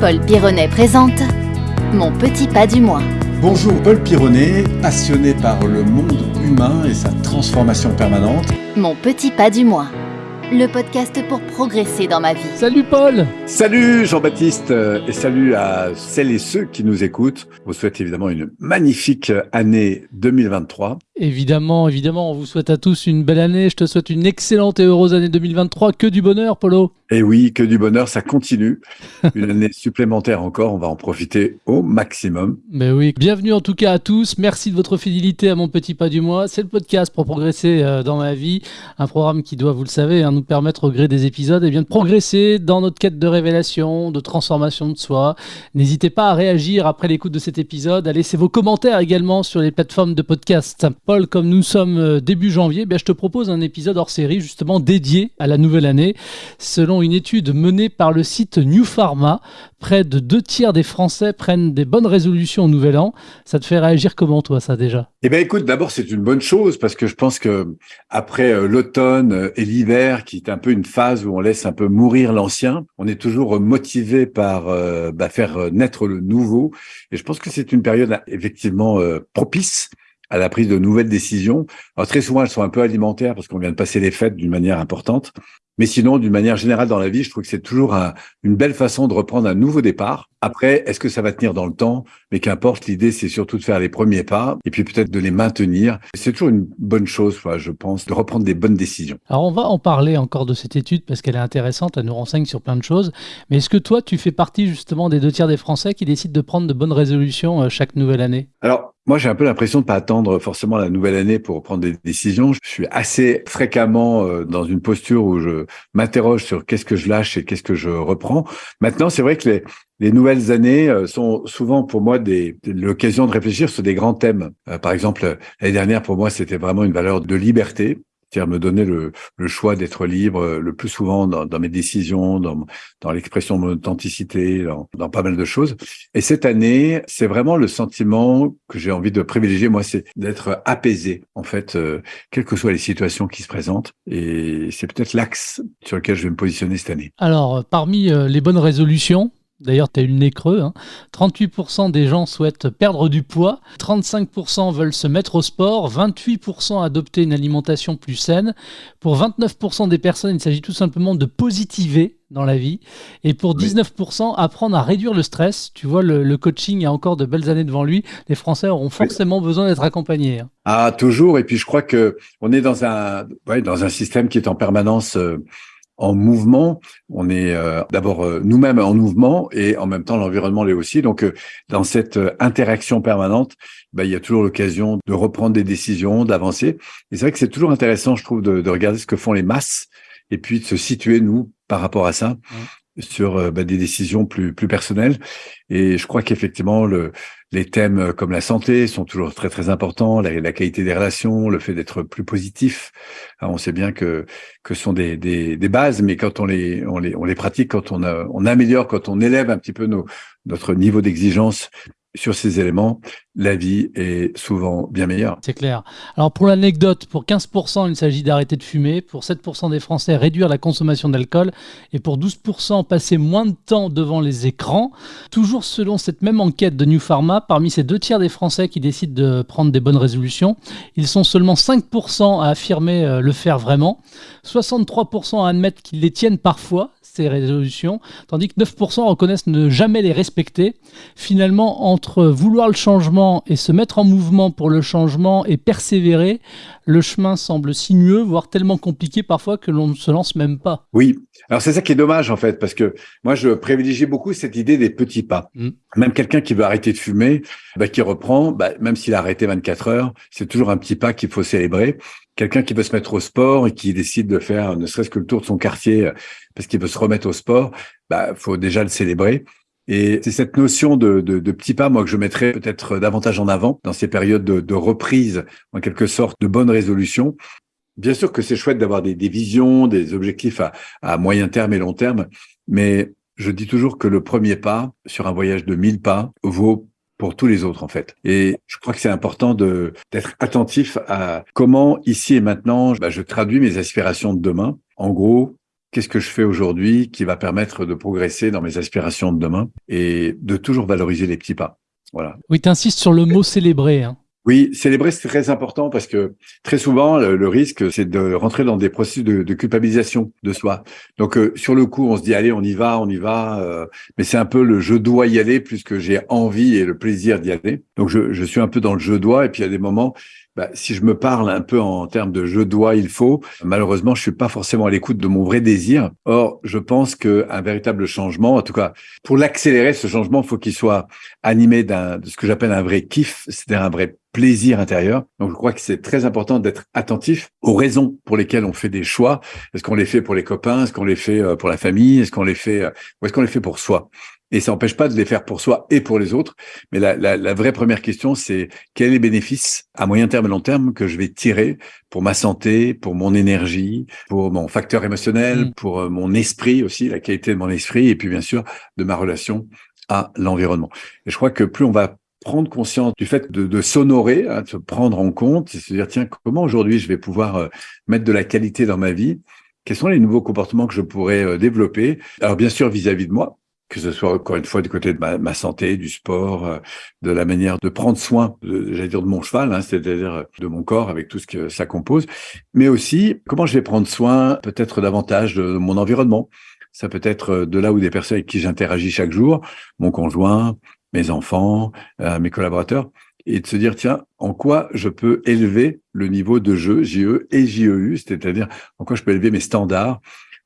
Paul Pironnet présente Mon petit pas du mois. Bonjour Paul Pironnet, passionné par le monde humain et sa transformation permanente. Mon petit pas du mois. Le podcast pour progresser dans ma vie. Salut Paul Salut Jean-Baptiste et salut à celles et ceux qui nous écoutent. Je vous souhaite évidemment une magnifique année 2023. Évidemment, évidemment, on vous souhaite à tous une belle année. Je te souhaite une excellente et heureuse année 2023. Que du bonheur, Polo. Et oui, que du bonheur, ça continue. Une année supplémentaire encore, on va en profiter au maximum. Mais oui, bienvenue en tout cas à tous. Merci de votre fidélité à mon petit pas du mois. C'est le podcast pour progresser euh, dans ma vie. Un programme qui doit, vous le savez, hein, nous permettre au gré des épisodes et eh bien, de progresser dans notre quête de révélation, de transformation de soi. N'hésitez pas à réagir après l'écoute de cet épisode, à laisser vos commentaires également sur les plateformes de podcast. Paul, comme nous sommes euh, début janvier, bien, je te propose un épisode hors série justement dédié à la nouvelle année. Selon une étude menée par le site New Pharma, près de deux tiers des Français prennent des bonnes résolutions au nouvel an. Ça te fait réagir comment toi ça déjà? Eh bien écoute, d'abord c'est une bonne chose parce que je pense que après euh, l'automne euh, et l'hiver, qui est un peu une phase où on laisse un peu mourir l'ancien, on est toujours motivé par bah, faire naître le nouveau. Et je pense que c'est une période effectivement propice à la prise de nouvelles décisions. Très souvent, elles sont un peu alimentaires parce qu'on vient de passer les fêtes d'une manière importante. Mais sinon, d'une manière générale dans la vie, je trouve que c'est toujours une belle façon de reprendre un nouveau départ. Après, est-ce que ça va tenir dans le temps? Mais qu'importe, l'idée, c'est surtout de faire les premiers pas et puis peut-être de les maintenir. C'est toujours une bonne chose, je pense, de reprendre des bonnes décisions. Alors, on va en parler encore de cette étude parce qu'elle est intéressante, elle nous renseigne sur plein de choses. Mais est-ce que toi, tu fais partie justement des deux tiers des Français qui décident de prendre de bonnes résolutions euh, chaque nouvelle année? Alors, moi, j'ai un peu l'impression de pas attendre forcément la nouvelle année pour prendre des décisions. Je suis assez fréquemment euh, dans une posture où je m'interroge sur qu'est-ce que je lâche et qu'est-ce que je reprends. Maintenant, c'est vrai que les, les nouvelles années euh, sont souvent pour moi des, l'occasion de réfléchir sur des grands thèmes. Euh, par exemple, l'année dernière, pour moi, c'était vraiment une valeur de liberté c'est-à-dire me donner le, le choix d'être libre euh, le plus souvent dans, dans mes décisions, dans, dans l'expression de mon authenticité, dans, dans, pas mal de choses. Et cette année, c'est vraiment le sentiment que j'ai envie de privilégier, moi, c'est d'être apaisé, en fait, euh, quelles que soient les situations qui se présentent. Et c'est peut-être l'axe sur lequel je vais me positionner cette année. Alors, parmi euh, les bonnes résolutions, D'ailleurs, tu as eu le nez creux. 38% hein. des gens souhaitent perdre du poids, 35% veulent se mettre au sport, 28% adopter une alimentation plus saine. Pour 29% des personnes, il s'agit tout simplement de positiver dans la vie. Et pour 19%, apprendre à réduire le stress. Tu vois, le, coaching a encore de belles années devant lui. Les Français auront forcément besoin d'être accompagnés. Hein. Ah, toujours. Et puis, je crois que on est dans un, dans un système qui est en permanence. Euh, en mouvement. On est euh, d'abord euh, nous-mêmes en mouvement et en même temps l'environnement l'est aussi. Donc euh, dans cette interaction permanente, bah, il y a toujours l'occasion de reprendre des décisions, d'avancer. Et c'est vrai que c'est toujours intéressant, je trouve, de, de, regarder ce que font les masses et puis de se situer nous par rapport à ça sur euh, bah, des décisions plus plus personnelles. Et je crois qu'effectivement, le, les thèmes euh, comme la santé sont toujours très très importants, la, qualité des relations, le fait d'être plus positif. on sait bien que que ce sont des, des, des, bases, mais quand on les on les on les pratique, quand on a, on améliore, quand on élève un petit peu nos, notre niveau d'exigence, sur ces éléments, la vie est souvent bien meilleure. C'est clair. Alors pour l'anecdote, pour 15%, il s'agit d'arrêter de fumer, pour 7% des Français, réduire la consommation d'alcool, et pour 12%, passer moins de temps devant les écrans. Toujours selon cette même enquête de New Pharma, parmi ces deux tiers des Français qui décident de prendre des bonnes résolutions, ils sont seulement 5% à affirmer euh, le faire vraiment, 63% à admettre qu'ils les tiennent parfois, ces résolutions, tandis que 9% reconnaissent ne jamais les respecter. Finalement, entre vouloir le changement et se mettre en mouvement pour le changement et persévérer, le chemin semble sinueux, voire tellement compliqué parfois que l'on ne se lance même pas. Oui, alors c'est ça qui est dommage en fait, parce que moi je privilégie beaucoup cette idée des petits pas. Mm. Même quelqu'un qui veut arrêter de fumer, bah, qui reprend, bah, même s'il a arrêté 24 heures, c'est toujours un petit pas qu'il faut célébrer quelqu'un qui veut se mettre au sport et qui décide de faire ne serait-ce que le tour de son quartier euh, parce qu'il veut se remettre au sport, bah faut déjà le célébrer. Et c'est cette notion de, de, de pas, moi, que je mettrais peut-être davantage en avant dans ces périodes de, de reprise, en quelque sorte, de bonnes résolutions. Bien sûr que c'est chouette d'avoir des, des, visions, des objectifs à, à moyen terme et long terme, mais je dis toujours que le premier pas sur un voyage de 1000 pas vaut pour tous les autres en fait. Et je crois que c'est important de d'être attentif à comment ici et maintenant bah, je traduis mes aspirations de demain. En gros, qu'est-ce que je fais aujourd'hui qui va permettre de progresser dans mes aspirations de demain et de toujours valoriser les petits pas? Voilà. Oui, tu insistes sur le mot célébrer. Hein. Oui, célébrer, c'est très important parce que très souvent, le, risque, c'est de rentrer dans des processus de, culpabilisation de soi. Donc, euh, sur le coup, on se dit, allez, on y va, on y va. Euh, mais c'est un peu le je dois y aller plus que j'ai envie et le plaisir d'y aller. Donc, je, je suis un peu dans le je dois. Et puis, il y a des moments, bah, si je me parle un peu en termes de je dois, il faut, malheureusement, je suis pas forcément à l'écoute de mon vrai désir. Or, je pense qu'un véritable changement, en tout cas, pour l'accélérer, ce changement, il faut qu'il soit animé d'un, de ce que j'appelle un vrai kiff, c'est-à-dire un vrai plaisir intérieur. Donc, je crois que c'est très important d'être attentif aux raisons pour lesquelles on fait des choix. Est-ce qu'on les fait pour les copains? Est-ce qu'on les fait euh, pour la famille? Est-ce qu'on les fait, euh, ou est-ce qu'on les fait pour soi? Et ça n'empêche pas de les faire pour soi et pour les autres. Mais la, la, la vraie première question, c'est quels sont les bénéfices à moyen terme et long terme que je vais tirer pour ma santé, pour mon énergie, pour mon facteur émotionnel, mm. pour euh, mon esprit aussi, la qualité de mon esprit, et puis bien sûr de ma relation à l'environnement. Et je crois que plus on va prendre conscience du fait de, de s'honorer, hein, de se prendre en compte, et se dire tiens comment aujourd'hui je vais pouvoir euh, mettre de la qualité dans ma vie? Quels sont les nouveaux comportements que je pourrais euh, développer? Alors bien sûr vis-à-vis -vis de moi, que ce soit encore une fois du côté de ma, santé, du sport, euh, de la manière de prendre soin, j'allais dire de mon cheval, hein, c'est-à-dire de mon corps avec tout ce que ça compose, mais aussi comment je vais prendre soin peut-être davantage de mon environnement. Ça peut être de là où des personnes avec qui j'interagis chaque jour, mon conjoint, mes enfants, mes collaborateurs, et de se dire, tiens, en quoi je peux élever le niveau de jeu, JE et JEU, c'est-à-dire en quoi je peux élever mes standards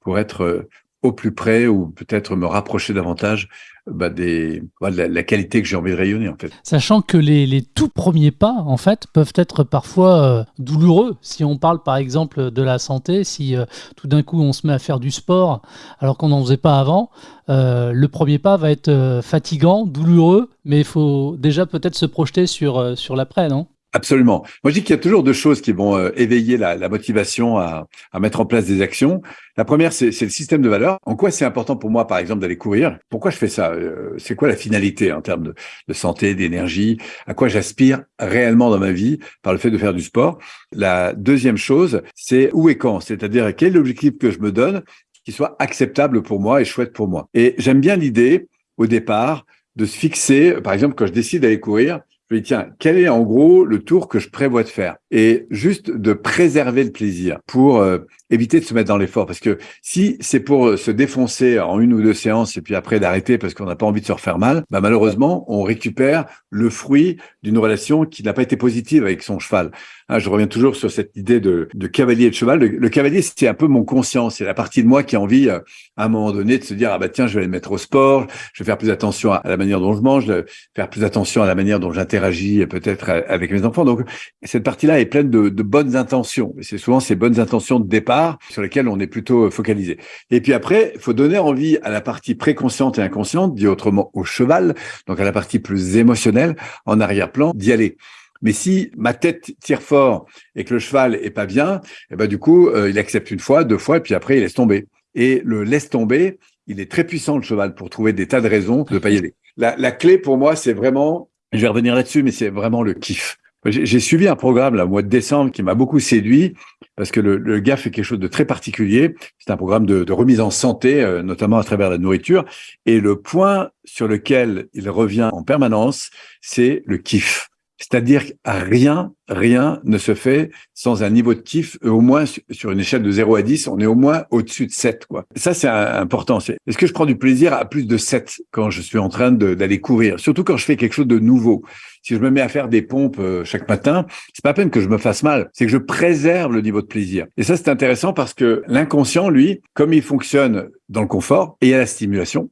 pour être au plus près ou peut-être me rapprocher davantage bah, des, la, la, qualité que j'ai envie de rayonner en fait. Sachant que les, les, tout premiers pas en fait peuvent être parfois euh, douloureux. Si on parle par exemple de la santé, si euh, tout d'un coup on se met à faire du sport alors qu'on n'en faisait pas avant, euh, le premier pas va être fatigant, douloureux, mais il faut déjà peut-être se projeter sur, sur l'après, non? Absolument. Moi, je dis qu'il y a toujours deux choses qui vont euh, éveiller la, motivation à, mettre en place des actions. La première, c'est le système de valeurs. En quoi c'est important pour moi, par exemple, d'aller courir? Pourquoi je fais ça? Euh, C'est quoi la finalité en termes de, de santé, d'énergie? À quoi j'aspire réellement dans ma vie par le fait de faire du sport? La deuxième chose, c'est où et quand? C'est-à-dire quel est l'objectif que je me donne qui soit acceptable pour moi et chouette pour moi? Et j'aime bien l'idée, au départ, de se fixer, par exemple, quand je décide d'aller courir, je tiens, quel est en gros le tour que je prévois de faire? Et juste de préserver le plaisir pour euh, éviter de se mettre dans l'effort. Parce que si c'est pour euh, se défoncer en une ou deux séances et puis après d'arrêter parce qu'on n'a pas envie de se refaire mal, bah malheureusement, on récupère le fruit d'une relation qui n'a pas été positive avec son cheval. Hein, je reviens toujours sur cette idée de, cavalier et de cheval. Le, cavalier, c'est un peu mon conscience. C'est la partie de moi qui a envie, euh, à un moment donné, de se dire, ah bah tiens, je vais aller mettre au sport, je vais faire plus attention à, la manière dont je mange, faire plus attention à la manière dont j'interagis peut-être avec mes enfants. Donc, cette partie-là est pleine de, bonnes intentions. C'est souvent ces bonnes intentions de départ sur lesquelles on est plutôt focalisé. Et puis après, il faut donner envie à la partie préconsciente et inconsciente, dit autrement au cheval, donc à la partie plus émotionnelle, en arrière-plan, d'y aller. Mais si ma tête tire fort et que le cheval est pas bien, eh ben du coup, euh, il accepte une fois, deux fois, et puis après, il laisse tomber. Et le laisse tomber, il est très puissant, le cheval, pour trouver des tas de raisons de pas y aller. La, la clé pour moi, c'est vraiment, je vais revenir là-dessus, mais c'est vraiment le kiff. J'ai suivi un programme là, au mois de décembre qui m'a beaucoup séduit parce que le, gars fait quelque chose de très particulier. C'est un programme de, de, remise en santé, euh, notamment à travers la nourriture. Et le point sur lequel il revient en permanence, c'est le kiff. C'est-à-dire que rien, rien ne se fait sans un niveau de kiff, au moins sur une échelle de 0 à 10, on est au moins au-dessus de 7. Quoi. Ça, c'est important. Est-ce que je prends du plaisir à plus de 7 quand je suis en train d'aller courir? Surtout quand je fais quelque chose de nouveau. Si je me mets à faire des pompes euh, chaque matin, c'est pas à peine que je me fasse mal, c'est que je préserve le niveau de plaisir. Et ça, c'est intéressant parce que l'inconscient, lui, comme il fonctionne dans le confort et à la stimulation,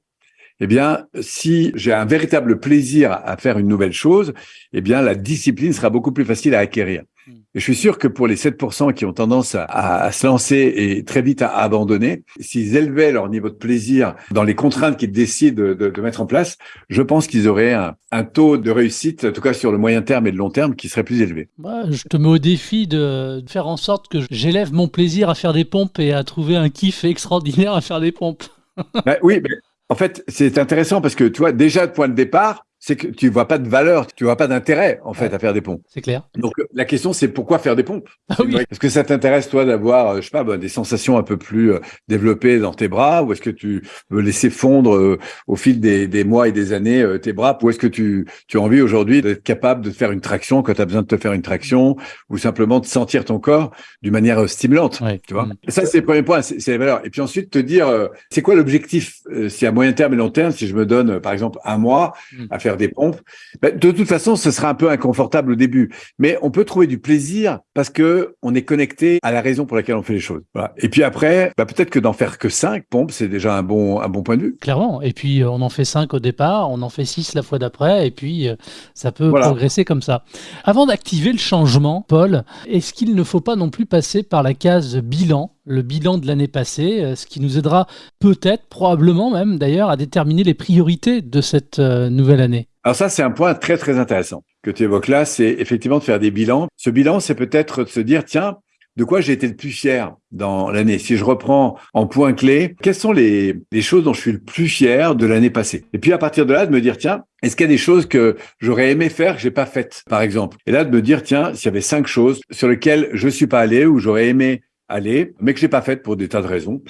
eh bien, si j'ai un véritable plaisir à faire une nouvelle chose, eh bien, la discipline sera beaucoup plus facile à acquérir. Hmm. Et je suis sûr que pour les 7% qui ont tendance à, se lancer et très vite à abandonner, s'ils élevaient leur niveau de plaisir dans les contraintes qu'ils décident de, mettre en place, je pense qu'ils auraient un, taux de réussite, en tout cas sur le moyen terme et le long terme, qui serait plus élevé. je te mets au défi de faire en sorte que j'élève mon plaisir à faire des pompes et à trouver un kiff extraordinaire à faire des pompes. Ben oui, mais en fait, c'est intéressant parce que, tu vois, déjà, point de départ, c'est que tu vois pas de valeur, tu vois pas d'intérêt en fait à faire des pompes. C'est clair. Donc la question c'est pourquoi faire des pompes? Ah oui. Est-ce que ça t'intéresse toi d'avoir, euh, je sais pas, bah, des sensations un peu plus euh, développées dans tes bras, ou est-ce que tu veux laisser fondre euh, au fil des, des mois et des années euh, tes bras, ou est-ce que tu, tu as envie aujourd'hui d'être capable de faire une traction quand tu as besoin de te faire une traction, ou simplement de sentir ton corps d'une manière euh, stimulante, Ouais. tu vois? Mm. Et Ça c'est le premier point, c'est les valeurs. Et puis ensuite te dire, euh, c'est quoi l'objectif euh, si à moyen terme et long terme, si je me donne euh, par exemple un mois Mm. à faire des pompes, ben, de toute façon ce sera un peu inconfortable au début, mais on peut trouver du plaisir parce que on est connecté à la raison pour laquelle on fait les choses. Voilà. Et puis après, bah, peut-être que d'en faire que cinq pompes, c'est déjà un bon un bon point de vue. Clairement. Et puis, euh, on en fait 5 au départ, on en fait 6 la fois d'après, et puis euh, ça peut Voilà. progresser comme ça. Avant d'activer le changement, Paul, est-ce qu'il ne faut pas non plus passer par la case bilan, le bilan de l'année passée, euh, ce qui nous aidera peut-être, probablement même d'ailleurs, à déterminer les priorités de cette euh, nouvelle année. Alors ça, c'est un point très très intéressant que tu évoques là, c'est effectivement de faire des bilans. Ce bilan, c'est peut-être de se dire, tiens, de quoi j'ai été le plus fier dans l'année? Si je reprends en point clé, quelles sont les, les choses dont je suis le plus fier de l'année passée? Et puis à partir de là, de me dire, tiens, est-ce qu'il y a des choses que j'aurais aimé faire que j'ai pas faites, par exemple? Et là, de me dire, tiens, s'il y avait cinq choses sur lesquelles je suis pas allé ou j'aurais aimé aller, mais que j'ai pas faites pour des tas de raisons.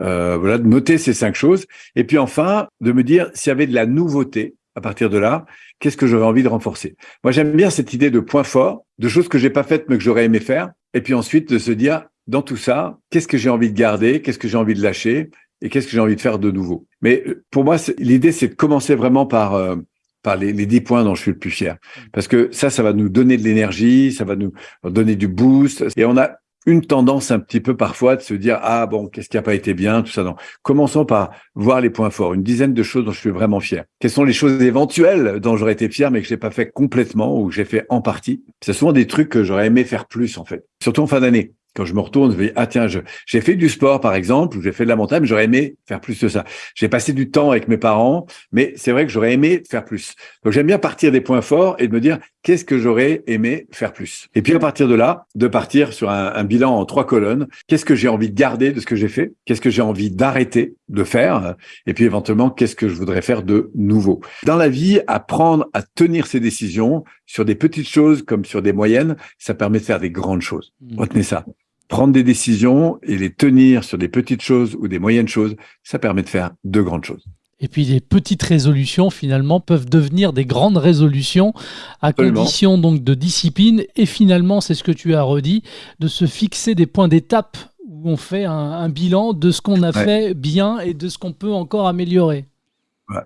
Euh, voilà, de noter ces cinq choses. Et puis enfin, de me dire s'il y avait de la nouveauté à partir de là, qu'est-ce que j'aurais envie de renforcer? Moi, j'aime bien cette idée de point fort, de choses que j'ai pas faites mais que j'aurais aimé faire. Et puis ensuite, de se dire, dans tout ça, qu'est-ce que j'ai envie de garder, qu'est-ce que j'ai envie de lâcher? Et qu'est-ce que j'ai envie de faire de nouveau? Mais euh, pour moi, l'idée, c'est de commencer vraiment par... euh, par les, les 10 points dont je suis le plus fier. Parce que ça, ça va nous donner de l'énergie, ça va nous donner du boost. Et on a une tendance un petit peu parfois de se dire, ah bon, qu'est-ce qui n'a pas été bien, tout ça. Non. Commençons par voir les points forts, une dizaine de choses dont je suis vraiment fier. Quelles sont les choses éventuelles dont j'aurais été fier, mais que j'ai pas fait complètement ou que j'ai fait en partie? C'est souvent des trucs que j'aurais aimé faire plus, en fait. Surtout en fin d'année. Quand je me retourne, je me dis, ah tiens, j'ai fait du sport, par exemple, ou j'ai fait de la montagne, mais j'aurais aimé faire plus de ça. J'ai passé du temps avec mes parents, mais c'est vrai que j'aurais aimé faire plus. Donc j'aime bien partir des points forts et de me dire, qu'est-ce que j'aurais aimé faire plus? Et puis à partir de là, de partir sur un, un bilan en trois colonnes. Qu'est-ce que j'ai envie de garder de ce que j'ai fait? Qu'est-ce que j'ai envie d'arrêter de faire? Et puis éventuellement, qu'est-ce que je voudrais faire de nouveau? Dans la vie, apprendre à tenir ses décisions sur des petites choses comme sur des moyennes, ça permet de faire des grandes choses. Retenez ça. Prendre des décisions et les tenir sur des petites choses ou des moyennes choses, ça permet de faire de grandes choses. Et puis les petites résolutions finalement peuvent devenir des grandes résolutions à Absolument. condition donc de discipline et finalement c'est ce que tu as redit de se fixer des points d'étape où on fait un, un bilan de ce qu'on a Ouais. fait bien et de ce qu'on peut encore améliorer.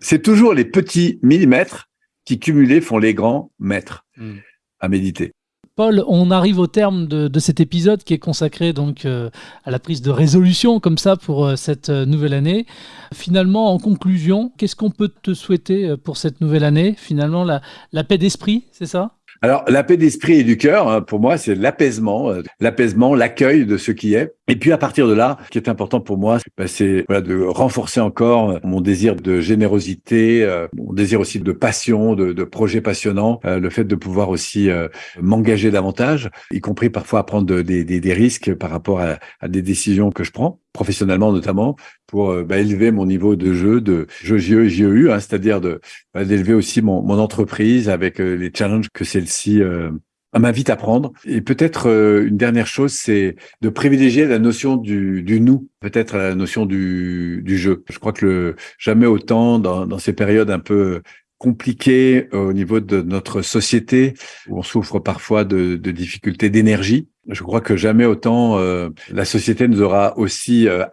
C'est toujours les petits millimètres qui cumulés font les grands mètres Mm. à méditer. Paul, on arrive au terme de, cet épisode qui est consacré donc euh, à la prise de résolution comme ça pour euh, cette euh, nouvelle année. Finalement, en conclusion, qu'est-ce qu'on peut te souhaiter pour cette nouvelle année? Finalement, la, la paix d'esprit, c'est ça? Alors, la paix d'esprit et du cœur, hein, pour moi, c'est l'apaisement, l'apaisement, l'accueil de ce qui est. Et puis, à partir de là, ce qui est important pour moi, bah, c'est voilà, de renforcer encore euh, mon désir de générosité, euh, mon désir aussi de passion, de, de projets passionnants, euh, le fait de pouvoir aussi euh, m'engager davantage, y compris parfois à prendre de- des, des, des risques par rapport à, à des décisions que je prends, professionnellement notamment, pour euh, bah, élever mon niveau de jeu, de jeu JEU, hein, c'est-à-dire de bah, d'élever aussi mon, mon entreprise avec euh, les challenges que celle-ci euh, m'invite à prendre. Et peut-être euh, une dernière chose, c'est de privilégier la notion du, du nous, peut-être la notion du, du jeu. Je crois que jamais autant dans, ces périodes un peu compliquées euh, au niveau de notre société, où on souffre parfois de difficultés d'énergie. Je crois que jamais autant euh, la société nous aura aussi euh,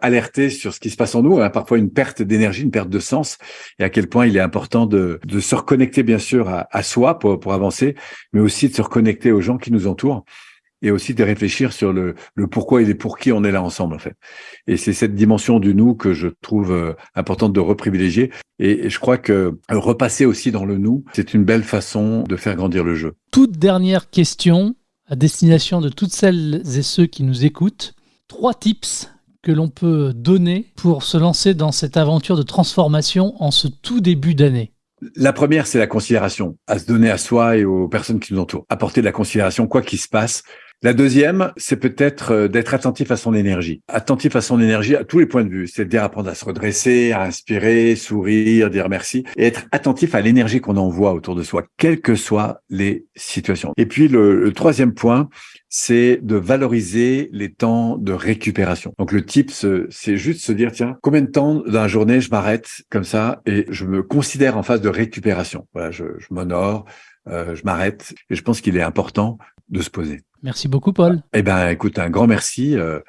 sur ce qui se passe en nous, hein, parfois une perte d'énergie, une perte de sens, et à quel point il est important de, de se reconnecter bien sûr à, à soi pour, pour avancer, mais aussi de se reconnecter aux gens qui nous entourent et aussi de réfléchir sur le, le pourquoi et les pour qui on est là ensemble en fait. Et c'est cette dimension du nous que je trouve euh, importante de reprivilégier. Et, et je crois que euh, repasser aussi dans le nous, c'est une belle façon de faire grandir le jeu. Toute dernière question à destination de toutes celles et ceux qui nous écoutent. Trois tips que l'on peut donner pour se lancer dans cette aventure de transformation en ce tout début d'année. La première, c'est la considération, à se donner à soi et aux personnes qui nous entourent. Apporter de la considération, quoi qu'il se passe, La deuxième, c'est peut-être euh, d'être attentif à son énergie. Attentif à son énergie à tous les points de vue. C'est-à-dire apprendre à se redresser, à inspirer, sourire, dire merci et être attentif à l'énergie qu'on envoie autour de soi, quelles que soient les situations. Et puis le, troisième point, c'est de valoriser les temps de récupération. Donc le type, c'est juste se dire, tiens, combien de temps dans la journée je m'arrête comme ça et je me considère en phase de récupération? Voilà, je, je m'honore, euh, je m'arrête. Et je pense qu'il est important de se poser. Merci beaucoup, Paul. Eh ben, écoute, un grand merci. Euh,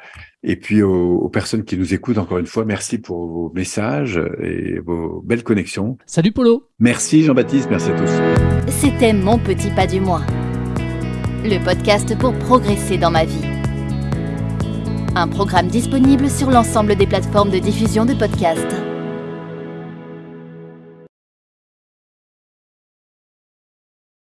et puis aux, aux, personnes qui nous écoutent, encore une fois, merci pour vos messages et vos belles connexions. Salut, Polo. Merci, Jean-Baptiste. Merci à tous. C'était Mon Petit Pas du Mois, le podcast pour progresser dans ma vie. Un programme disponible sur l'ensemble des plateformes de diffusion de podcasts.